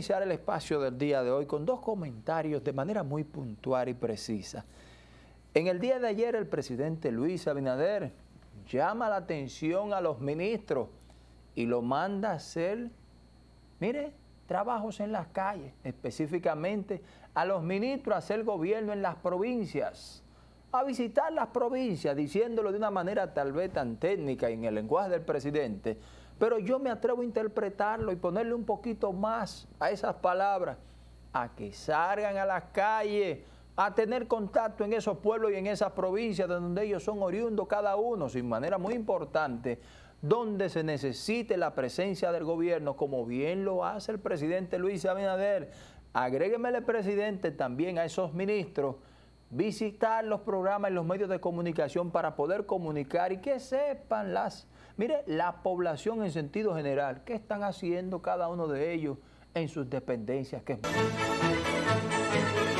iniciar el espacio del día de hoy con dos comentarios de manera muy puntual y precisa. En el día de ayer el presidente Luis Abinader llama la atención a los ministros y lo manda a hacer, mire, trabajos en las calles, específicamente a los ministros hacer gobierno en las provincias, a visitar las provincias, diciéndolo de una manera tal vez tan técnica en el lenguaje del presidente, pero yo me atrevo a interpretarlo y ponerle un poquito más a esas palabras, a que salgan a las calles, a tener contacto en esos pueblos y en esas provincias de donde ellos son oriundos cada uno, sin manera muy importante, donde se necesite la presencia del gobierno, como bien lo hace el presidente Luis Abinader. Agréguemele, presidente, también a esos ministros, visitar los programas y los medios de comunicación para poder comunicar y que sepan las, mire, la población en sentido general, qué están haciendo cada uno de ellos en sus dependencias. Que